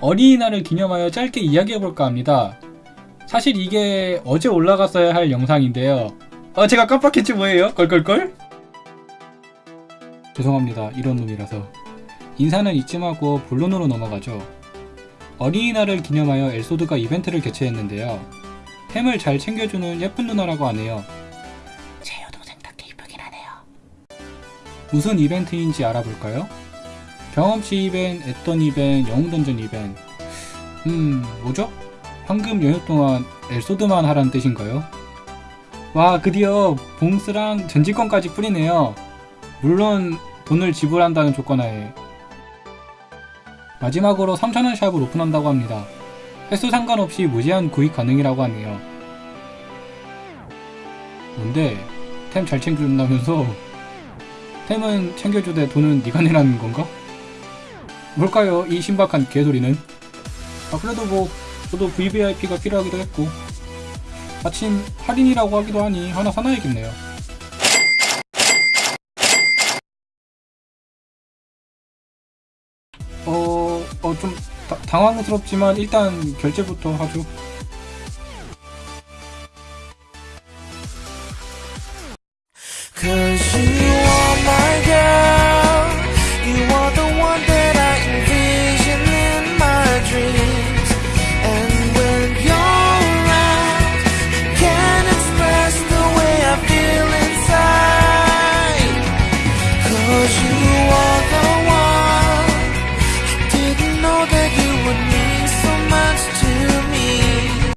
어린이날을 기념하여 짧게 이야기해볼까 합니다. 사실 이게 어제 올라갔어야 할 영상인데요. 아 제가 깜빡했지 뭐예요? 껄껄껄? 죄송합니다. 이런 놈이라서. 인사는 이쯤 하고 본론으로 넘어가죠. 어린이날을 기념하여 엘소드가 이벤트를 개최했는데요. 템을 잘 챙겨주는 예쁜 누나라고 하네요. 제 여동생 답게 이쁘긴 하네요. 무슨 이벤트인지 알아볼까요? 경험치 이벤, 애던 이벤, 영웅던전 이벤 음... 뭐죠? 황금 연휴 동안 엘소드만 하라는 뜻인가요? 와 드디어 봉스랑 전지권까지 뿌리네요 물론 돈을 지불한다는 조건 하에 마지막으로 3,000원 샵을 오픈한다고 합니다 횟수 상관없이 무제한 구입 가능이라고 하네요 뭔데? 템 잘 챙겨준다면서? 템은 챙겨주되 돈은 네가 내라는 건가? 뭘까요? 이 신박한 개소리는? 아 그래도 뭐 저도 VVIP가 필요하기도 했고 마침 할인이라고 하기도 하니 하나 사놔야겠네요. 어... 어 좀 당황스럽지만 일단 결제부터 하죠. 그 Cause you